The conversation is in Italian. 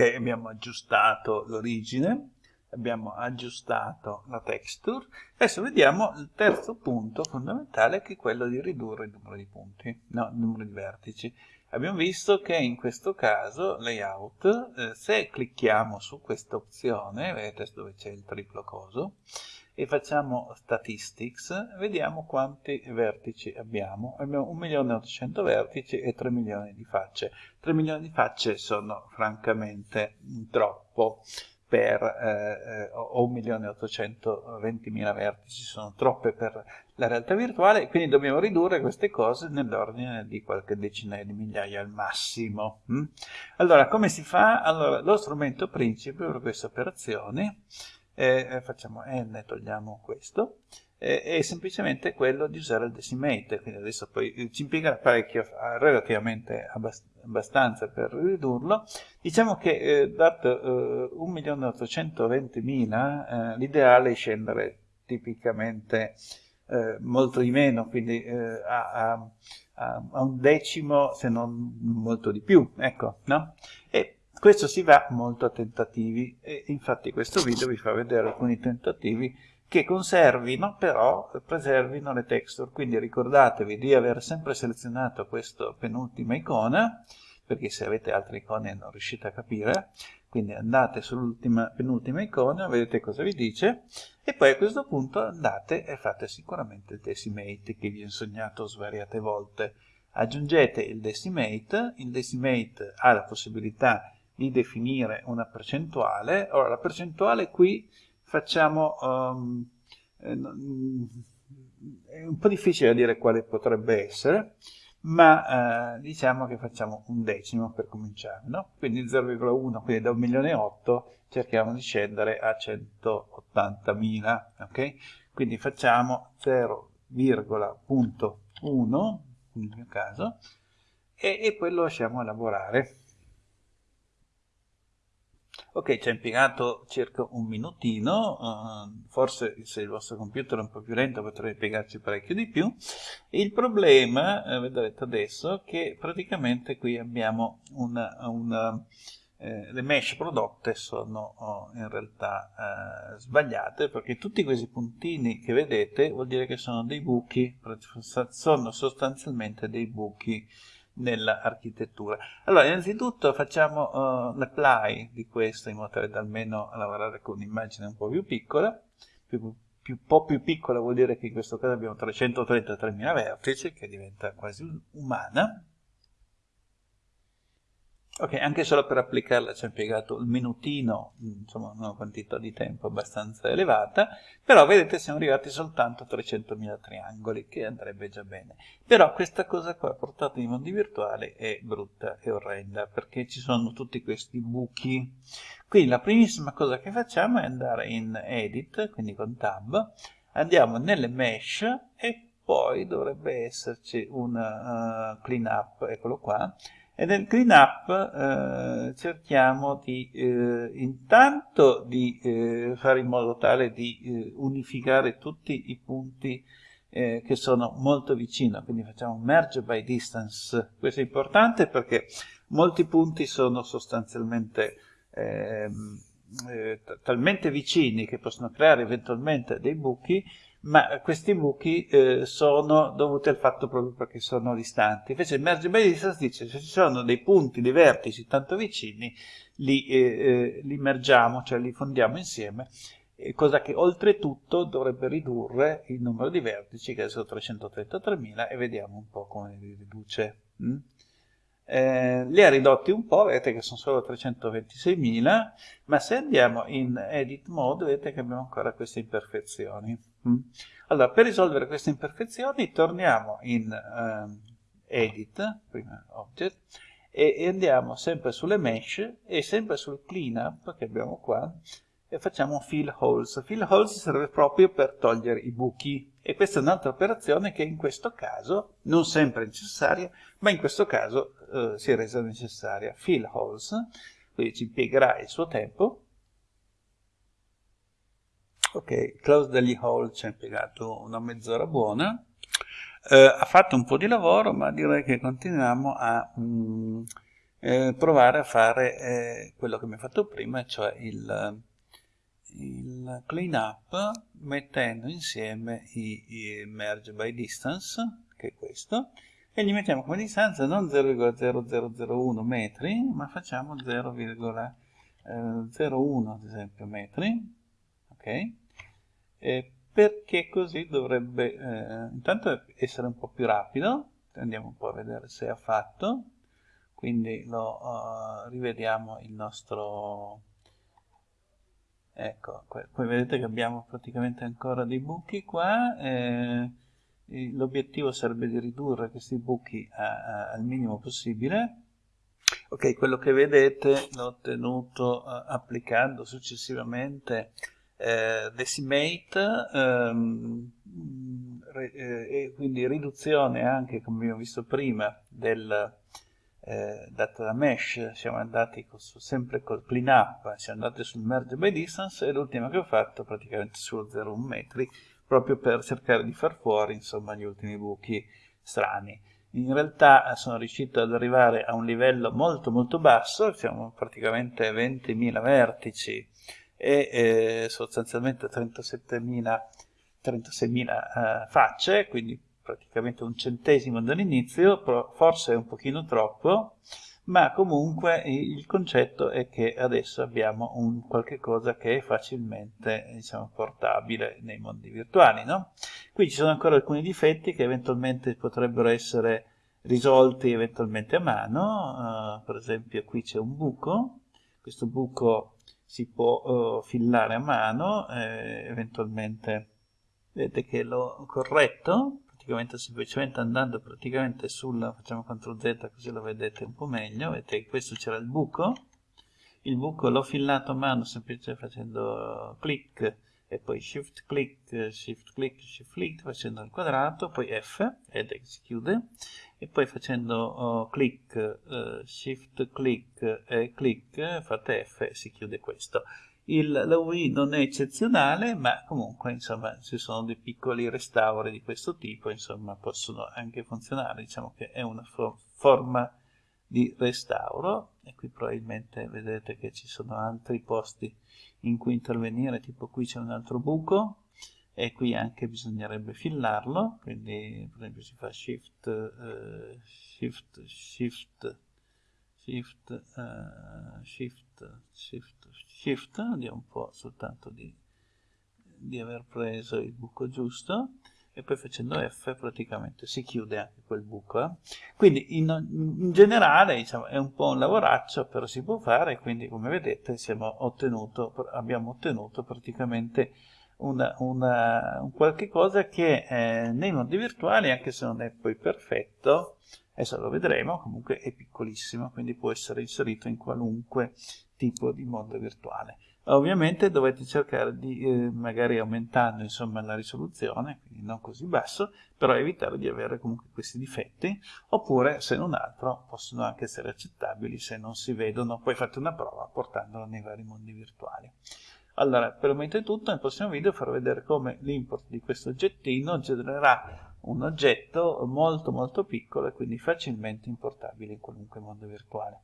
Ok, abbiamo aggiustato l'origine, abbiamo aggiustato la texture. Adesso vediamo il terzo punto fondamentale che è quello di ridurre il numero di punti, no, il numero di vertici. Abbiamo visto che in questo caso, layout, eh, se clicchiamo su questa opzione, vedete dove c'è il triplo coso, e facciamo statistics, vediamo quanti vertici abbiamo. Abbiamo 1.800.000 vertici e 3 milioni di facce. 3 milioni di facce sono francamente troppo per, eh, eh o 1.820.000 vertici sono troppe per la realtà virtuale, quindi dobbiamo ridurre queste cose nell'ordine di qualche decina di migliaia al massimo. Mm? Allora, come si fa? Allora, lo strumento principe per queste operazioni eh, facciamo n, togliamo questo, eh, è semplicemente quello di usare il decimate, quindi adesso poi eh, ci impiegherà parecchio, relativamente abbast abbastanza per ridurlo. Diciamo che eh, dato eh, 1.820.000 eh, l'ideale è scendere tipicamente eh, molto di meno, quindi eh, a, a, a, un decimo se non molto di più, ecco, no? E questo si va molto a tentativi e infatti questo video vi fa vedere alcuni tentativi che conservino però, preservino le texture, quindi ricordatevi di aver sempre selezionato questa penultima icona, perché se avete altre icone non riuscite a capire, quindi andate sull'ultima penultima icona, vedete cosa vi dice, e poi a questo punto andate e fate sicuramente il decimate che vi ho insegnato svariate volte. Aggiungete il decimate, il decimate ha la possibilità di definire una percentuale. Ora, la percentuale qui facciamo... Um, è un po' difficile dire quale potrebbe essere, ma eh, diciamo che facciamo un decimo per cominciare, no? Quindi 0,1, quindi da 1 milione e 8 cerchiamo di scendere a 180.000, ok? Quindi facciamo 0,1 nel mio caso e, e poi lo lasciamo lavorare. Ok, ci ha impiegato circa un minutino, uh, forse se il vostro computer è un po' più lento potrebbe impiegarci parecchio di più. Il problema, eh, vedrete adesso, che praticamente qui abbiamo una, una eh, le mesh prodotte sono oh, in realtà eh, sbagliate perché tutti questi puntini che vedete vuol dire che sono dei buchi, sono sostanzialmente dei buchi nell'architettura. Allora, innanzitutto facciamo uh, l'apply di questo in modo tale da almeno lavorare con un'immagine un po' più piccola, più, più, po' più piccola vuol dire che in questo caso abbiamo 333.000 vertici, che diventa quasi umana, Ok, anche solo per applicarla ci ha impiegato un minutino, insomma una quantità di tempo abbastanza elevata, però vedete siamo arrivati soltanto a 300.000 triangoli, che andrebbe già bene. Però questa cosa qua, portata in mondi virtuali, è brutta e orrenda, perché ci sono tutti questi buchi. Quindi la primissima cosa che facciamo è andare in Edit, quindi con Tab, andiamo nelle Mesh e poi dovrebbe esserci un uh, clean up, eccolo qua, e nel clean up eh, cerchiamo di eh, intanto di eh, fare in modo tale di eh, unificare tutti i punti eh, che sono molto vicino, quindi facciamo merge by distance. Questo è importante perché molti punti sono sostanzialmente ehm, eh, talmente vicini che possono creare eventualmente dei buchi ma questi buchi eh, sono dovuti al fatto proprio perché sono distanti. Invece il merge by distance dice se ci sono dei punti, dei vertici tanto vicini, li, eh, eh li mergiamo, cioè li fondiamo insieme, cosa che oltretutto dovrebbe ridurre il numero di vertici, che adesso è 333.000, e vediamo un po' come li riduce. Mm? Eh, li ha ridotti un po', vedete che sono solo 326.000, ma se andiamo in edit mode vedete che abbiamo ancora queste imperfezioni. Mm. Allora, per risolvere queste imperfezioni torniamo in uh, edit, prima object, e, e, andiamo sempre sulle mesh e sempre sul cleanup che abbiamo qua e facciamo fill holes. Fill holes serve proprio per togliere i buchi e questa è un'altra operazione che in questo caso non sempre è necessaria, ma in questo caso eh, si è resa necessaria. Fill holes, quindi ci impiegherà il suo tempo. Ok, close degli hole ci ha impiegato una mezz'ora buona. Eh, ha fatto un po' di lavoro, ma direi che continuiamo a... Mm, eh, provare a fare eh, quello che mi ho fatto prima, cioè il, il clean up mettendo insieme i, i merge by distance, che è questo, e gli mettiamo come distanza non 0,0001 metri, ma facciamo 0,01 eh, ad esempio metri, ok? E perché così dovrebbe eh, intanto essere un po' più rapido, andiamo un po' a vedere se ha fatto, quindi lo uh, rivediamo il nostro ecco poi vedete che abbiamo praticamente ancora dei buchi qua eh, l'obiettivo sarebbe di ridurre questi buchi a, a, al minimo possibile. Ok quello che vedete l'ho ottenuto uh, applicando successivamente eh, decimate ehm, re, eh, e quindi riduzione anche come abbiamo visto prima del eh, data da mesh. Siamo andati con, sempre col clean up siamo andati sul merge by distance e l'ultima che ho fatto praticamente sullo 0,1 metri proprio per cercare di far fuori insomma gli ultimi buchi strani. In realtà eh, sono riuscito ad arrivare a un livello molto molto basso siamo praticamente 20.000 vertici e eh, sostanzialmente 37.000 36.000 eh, facce quindi praticamente un centesimo dall'inizio, forse un pochino troppo, ma comunque il concetto è che adesso abbiamo un qualche cosa che è facilmente diciamo, portabile nei mondi virtuali. No? Qui ci sono ancora alcuni difetti che eventualmente potrebbero essere risolti eventualmente a mano, uh, per esempio qui c'è un buco, questo buco si può uh, fillare a mano, eh, eventualmente vedete che l'ho corretto, praticamente semplicemente andando praticamente sul facciamo CTRL Z così lo vedete un po' meglio vedete che questo c'era il buco il buco l'ho fillato a mano semplicemente facendo clic e poi shift click shift click shift click facendo il quadrato poi F ed si chiude. E poi facendo oh, click uh, shift click e click fate F e si chiude questo. Il, la UI non è eccezionale, ma comunque insomma ci sono dei piccoli restauri di questo tipo, insomma possono anche funzionare, diciamo che è una for forma di restauro. E qui probabilmente vedete che ci sono altri posti in cui intervenire, tipo qui c'è un altro buco e qui anche bisognerebbe fillarlo, quindi per esempio si fa shift, uh, shift, shift, shift, uh, shift, shift, shift, vediamo un po' soltanto di, di aver preso il buco giusto e poi facendo F praticamente si chiude anche quel buco. Eh? Quindi in, in generale diciamo, è un po' un lavoraccio, però si può fare, quindi come vedete ottenuto, abbiamo ottenuto praticamente una, una, un qualche cosa che eh, nei mondi virtuali, anche se non è poi perfetto, adesso lo vedremo, comunque è piccolissimo, quindi può essere inserito in qualunque tipo di mondo virtuale. Ovviamente dovete cercare di, eh, magari aumentando insomma, la risoluzione, quindi non così basso, però evitare di avere comunque questi difetti, oppure se non altro possono anche essere accettabili se non si vedono, poi fate una prova portandolo nei vari mondi virtuali. Allora, per il momento è tutto, nel prossimo video farò vedere come l'import di questo oggettino genererà un oggetto molto molto piccolo e quindi facilmente importabile in qualunque mondo virtuale.